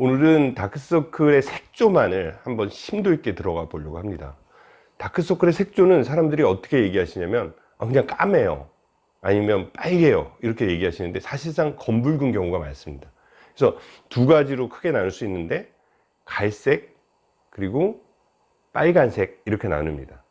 오늘은 다크서클의 색조만을 한번 심도 있게 들어가 보려고 합니다. 다크서클의 색조는 사람들이 어떻게 얘기하시냐면 아, 그냥 까매요. 아니면 빨개요. 이렇게 얘기하시는데 사실상 검붉은 경우가 많습니다. 그래서 두 가지로 크게 나눌 수 있는데 갈색 그리고 빨간색 이렇게 나눕니다.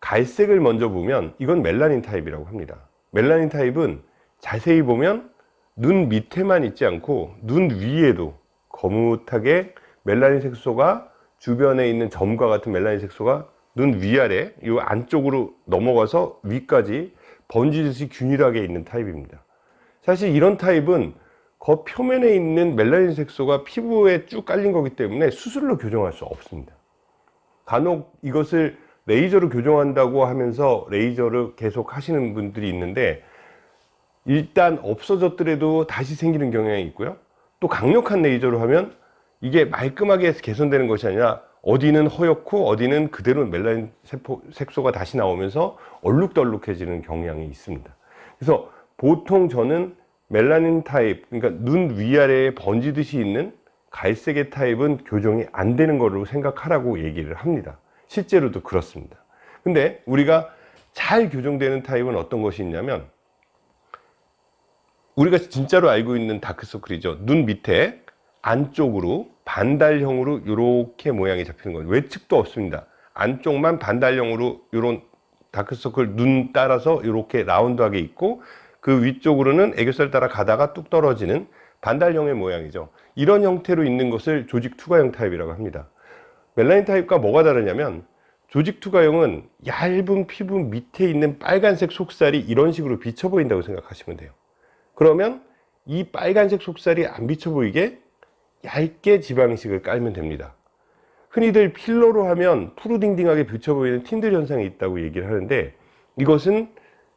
갈색을 먼저 보면 이건 멜라닌 타입이라고 합니다. 멜라닌 타입은 자세히 보면 눈 밑에만 있지 않고 눈 위에도 거뭇하게 멜라닌 색소가 주변에 있는 점과 같은 멜라닌 색소가 눈 위아래 이 안쪽으로 넘어가서 위까지 번지듯이 균일하게 있는 타입입니다. 사실 이런 타입은 그 표면에 있는 멜라닌 색소가 피부에 쭉 깔린 거기 때문에 수술로 교정할 수 없습니다. 간혹 이것을 레이저로 교정한다고 하면서 레이저를 계속 하시는 분들이 있는데 일단 없어졌더라도 다시 생기는 경향이 있고요 또 강력한 레이저로 하면 이게 말끔하게 개선되는 것이 아니라 어디는 허옇고 어디는 그대로 멜라닌 세포, 색소가 다시 나오면서 얼룩덜룩해지는 경향이 있습니다. 그래서 보통 저는 멜라닌 타입 그러니까 눈 위아래에 번지듯이 있는 갈색의 타입은 교정이 안 되는 거로 생각하라고 얘기를 합니다. 실제로도 그렇습니다. 근데 우리가 잘 교정되는 타입은 어떤 것이 있냐면 우리가 진짜로 알고 있는 다크서클이죠. 눈 밑에 안쪽으로 반달형으로 이렇게 모양이 잡히는 거예요. 외측도 없습니다. 안쪽만 반달형으로 이런 다크서클 눈 따라서 이렇게 라운드하게 있고 그 위쪽으로는 애교살 따라 가다가 뚝 떨어지는 반달형의 모양이죠. 이런 형태로 있는 것을 조직 투과형 타입이라고 합니다. 멜라닌 타입과 뭐가 다르냐면 조직 투과형은 얇은 피부 밑에 있는 빨간색 속살이 이런 식으로 비쳐 보인다고 생각하시면 돼요 그러면 이 빨간색 속살이 안 비쳐 보이게 얇게 지방식을 깔면 됩니다. 흔히들 필러로 하면 푸르딩딩하게 비쳐 보이는 틴들 현상이 있다고 얘기를 하는데 이것은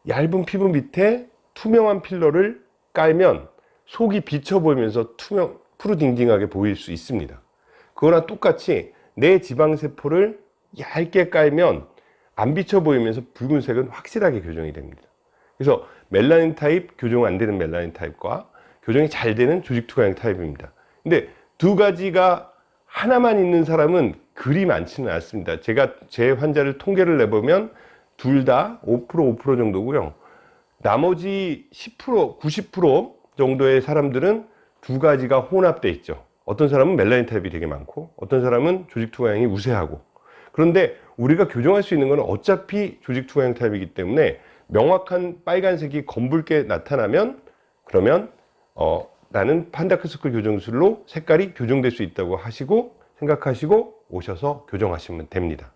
얇은 피부 밑에 투명한 필러를 깔면 속이 비쳐 보이면서 투명 푸르딩딩하게 보일 수 있습니다. 그거랑 똑같이 내 지방세포를 얇게 깔면 안 비쳐 보이면서 붉은색은 확실하게 교정이 됩니다. 그래서 멜라닌 타입 교정 안 되는 멜라닌 타입과 교정이 잘 되는 조직 투과형 타입입니다. 근데 두 가지가 하나만 있는 사람은 그리 많지는 않습니다. 제가 제 환자를 통계를 내보면 둘 다 5% 5% 정도고요. 나머지 10% 90% 정도의 사람들은 두 가지가 혼합되어 있죠. 어떤 사람은 멜라닌 타입이 되게 많고 어떤 사람은 조직 투과형이 우세하고. 그런데 우리가 교정할 수 있는 것은 어차피 조직 투과형 타입이기 때문에 명확한 빨간색이 검붉게 나타나면 그러면 어, 나는 판다크스클 교정술로 색깔이 교정될 수 있다고 하시고 생각하시고 오셔서 교정하시면 됩니다